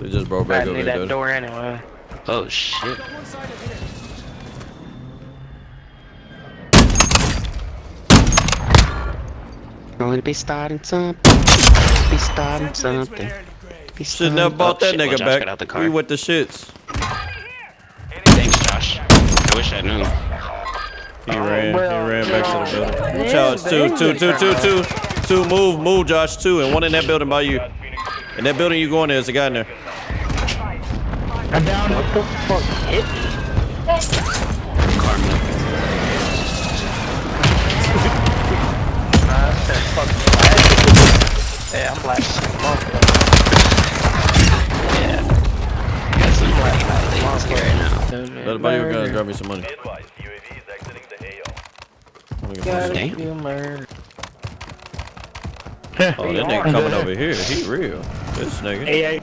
They just broke back I over need there. that door anyway. Oh shit. Going to be starting something. Be starting something. Be Should never starting- bought Oh, that shit, nigga Josh back. got out the car. We with the shits. Thanks, Josh. I wish I knew. He ran. well, he ran back to the building. yeah, Watch out. It's two, they two, two, two, turned two, two. Move, move, Josh. Two, and one in that building by you. In that building you going there, there's a guy in there. I'm down. What the fuck hit me? Karma. I said fuck black. Yeah, I'm black. Yeah. Got some right now. Let buddy with guns grab me some money. Advise, UAV is exiting the AO. Let me get my shit. Damn. You murdered. Oh, that nigga coming over here. He real. This nigga. Hey,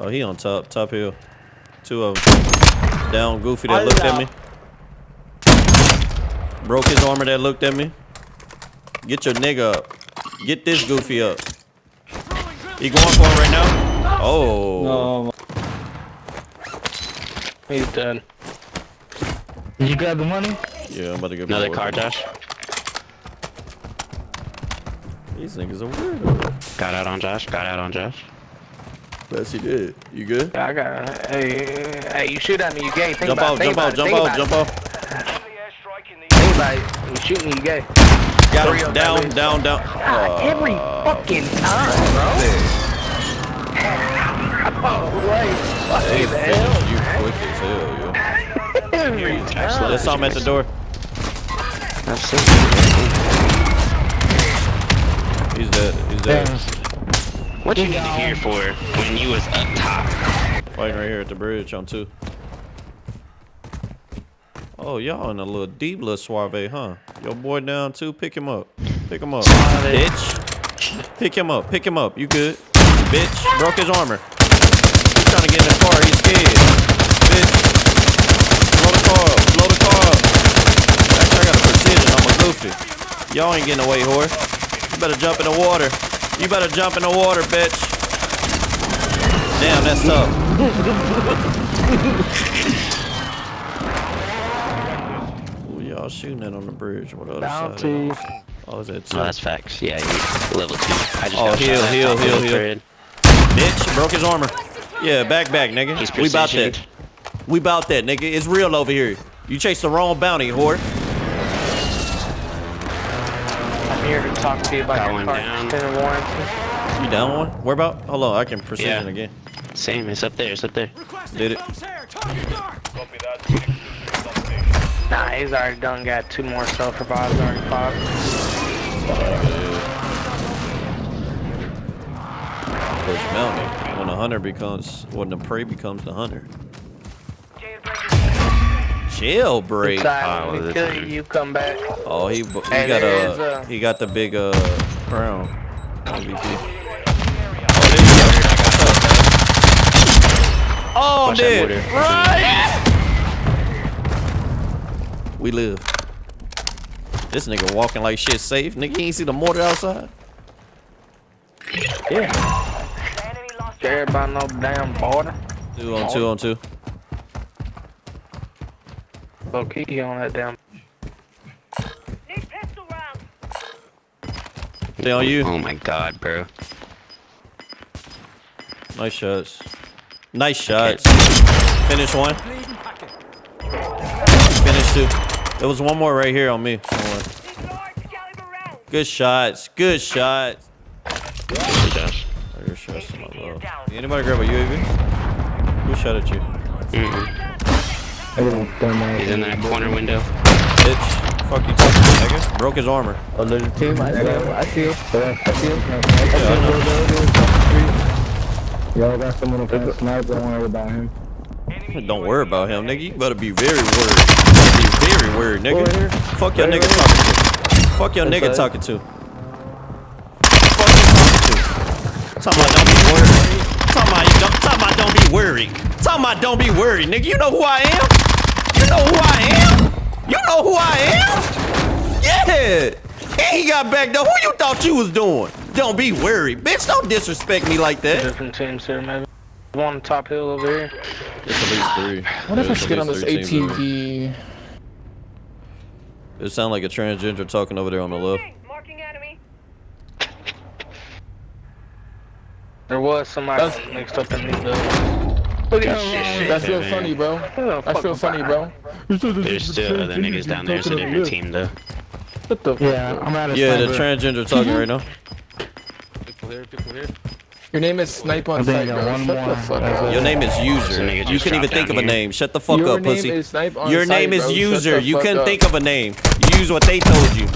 Oh, he on top, top hill. Two of them. Down, Goofy that looked at me. Broke his armor that looked at me. Get your nigga up. Get this Goofy up. He going for it right now? Oh. he's done. Did you grab the money? Yeah, I'm about to get my Another car, Josh. These niggas are weird. Got out on Josh. Got out on Josh. Yes, he did. You good? Yeah, I got. Hey, hey, you shoot at me, you gay. Think Jump about out, it. Think jump out, about jump it. out, jump about out. Friendly airstrike in Think about it. You shoot me, you gay. Got Hurry him. up, Down, down, down. God, every oh. fucking time, bro. Oh, wait. They Fucking finished hell, you man. quick as hell, yo. Every time. Let's saw him at the door. I've seen it. He's dead. He's dead. What you need to hear for when you was up top? Fighting right here at the bridge on two. Oh, y'all in a little deep little suave, huh? Your boy down two. Pick him up. Pick him up. Bitch. Pick him up. Pick him up. You good? Bitch. Broke his armor. He's trying to get in the car. He's scared. Bitch. Blow the car up. Blow the car up. Actually, I got a precision. I'm a goofy. Y'all ain't getting away, whore. You better jump in the water. You better jump in the water, bitch. Damn, that's tough. Who y'all shooting that on the bridge? What other Down side? of to. it? Oh, is that two? No, that's facts. Yeah, he's level two. I just Oh, got heal, heal, heal, heal. thread. Bitch, broke his armor. Yeah, back, back, nigga. He's we about precisioned. that. We about that, nigga. It's real over here. You chased the wrong bounty, whore. I'm here to talk to you about Got your one car down. extended warranty. You down one? Where about? Hold on, I can precision Yeah. again. Same. It's up there. It's up there. Did it? Copy that. Six units on station. Nah, he's already done got two more self-revives already popped. Push bounty. When the hunter becomes, when the prey becomes the hunter. Jailbreak. Inside, Oh, we this kill one. you, come back. Oh, he he got is a a- he got the big uh crown. MVP. Oh, there you go. Oh, I'm Watch dead. mortar. Right. We live. This nigga walking like shit safe. Nigga, you ain't see the mortar outside? Yeah. Scared about no damn border. Two on two on two. Low key on that damn. They on you. Oh my god, bro. Nice shots. Nice shots. Finish one. Finish two. There was one more right here on me. One. Good shots. Good shots. Hey, Josh. Your shots to my love. Anybody grab a UAV? Who shot at you? Mm-mm. He's in that corner window. Bitch. Fuck you talking nigga? Broke his armor. Oh, there's a team. I see him. I see him. I see him. Yeah, Y'all got someone who can snipe. Don't worry about him. Don't worry about him, nigga. You better be very worried. Be very worried, nigga. Fuck your nigga talking to. Fuck your nigga talking to. Fuck you talking to. Talking about don't be worried. Talking about you don't. Talking about don't be worried. Talking about don't be worried, nigga. You know who I am. You know who I am. You know who I am. Yeah. And he got back though. Who you thought you was doing? Don't be worried, bitch. Don't disrespect me like that. Different teams here, maybe. One top hill over here. It's at least three. What if I There's should get on this least three ATV? It sounds like a transgender talking over there on the left. There was somebody That's- mixed up in these buildings. Look at that shit. That's real funny, bro. That's real funny, bro. There's still other niggas down there. It's a different team though. What the? Yeah, I'm out of Yeah, the transgender talking right now. People here, people here. Your name is Snipe on I Sight, bro. one Shut more. the fuck up. Your name is user. nigga You just couldn't even think down of a name. Shut the fuck Your up, name pussy. is Snipe on Your Sight, name is bro. User. You fuck couldn't up. think of a name. Use what they told you.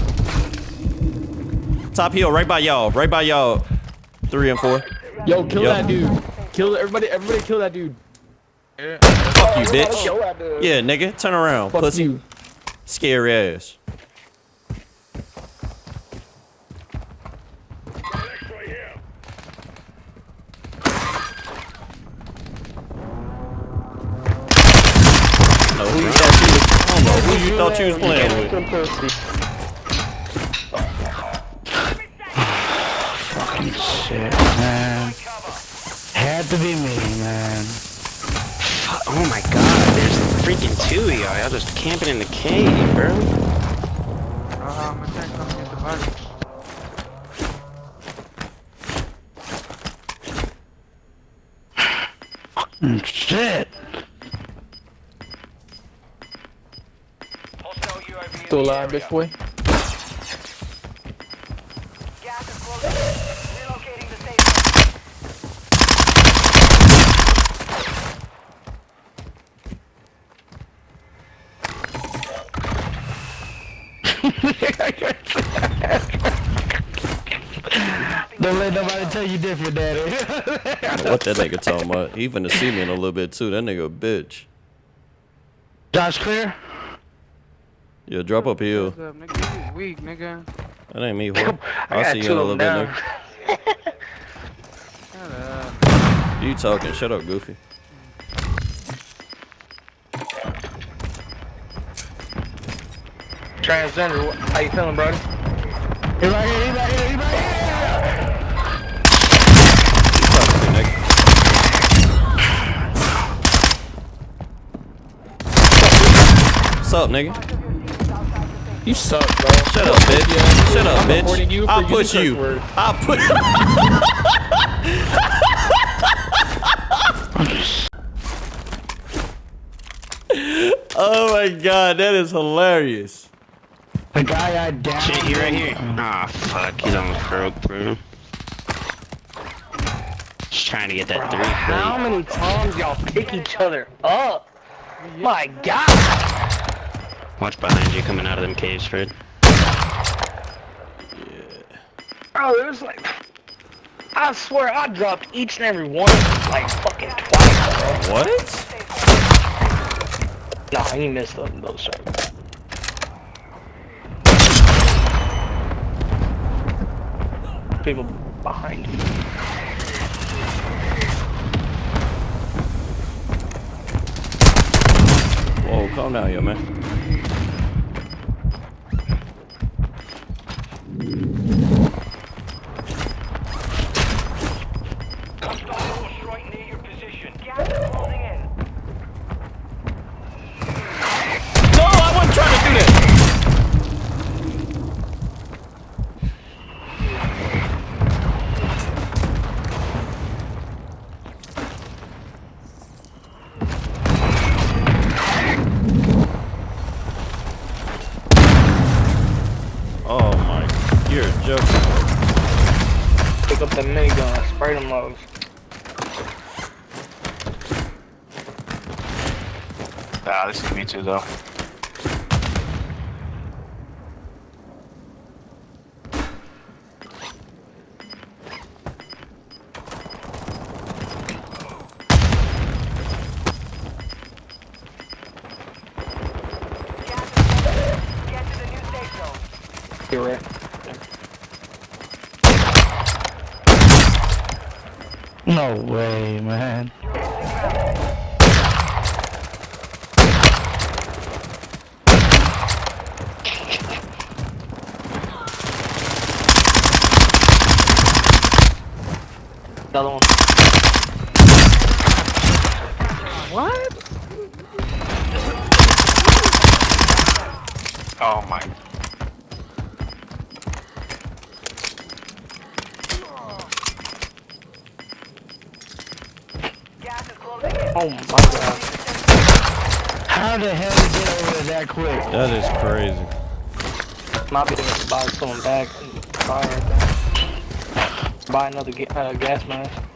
Top hill, right by y'all. Right by y'all. Three and four. Yo, kill Yo. that dude. Kill everybody. Everybody, kill that dude. Fuck you, bitch. Yeah, nigga. Turn around, Fuck pussy. you. Scary ass. No, who you thought you was, I don't Had to be me, man. Oh my god, there's freaking two of y'all. Y'all just camping in the cave, bro. Mm, shit. Hostile UAV in Still the alive, area. bitch boy. Gas Don't let nobody tell you different, daddy. What that nigga talking about? He finna see me in a little bit too. That nigga a bitch. Josh clear? Yeah, drop up hill. Nigga, you weak, nigga. That ain't me, whore. I I'll see you in a little them bit, down. nigga. You talking. Shut up, Goofy. Transgender, how you feeling, brother? He right here, he right here, he right here. Talk to me, nigga. What's up, nigga? You suck, bro. Shut up, bitch. Shut up, I'm reporting you bitch. I'll using push you. words. I'll put. oh my god, that is hilarious. The guy I downed. Shit, he right here. Ah, fuck. He's on the throat, bro. Just trying to get that three. How plate. many times y'all pick each other up? My God! Watch behind you coming out of them caves, Fred. Yeah. Bro, there's like, I swear I dropped each and every one of them like fucking twice, bro. What? Nah, he missed them, those shots. People behind you. Whoa, calm down here, man. Minigun, spray them lows. Ah, this is me too, though. Gas is closing. Get to the new safe zone. You're right. No way, man. Another one. What? Oh my. Oh my god. How the hell did you get over there that quick? That is crazy. Might be able to buy someone back and buy. Buy another uh, gas mask.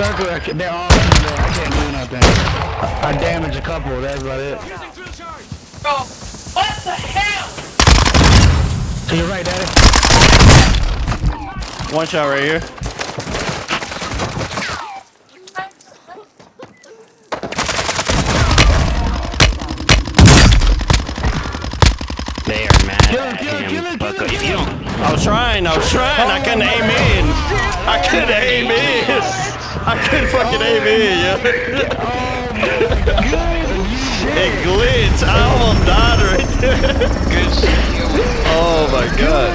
Circle, I ca- they're all in there. I can't do nothing. I damaged a couple, that's about it. What the hell? To your right, daddy. One shot right here. They are mad Kill him, at kill him, him. kill him, kill him, kill don't, I was trying. I was trying. I couldn't aim in. I couldn't aim in. Oh, I couldn't fucking aim in, yo. It glitched. I almost died right there. good shit. Oh my god.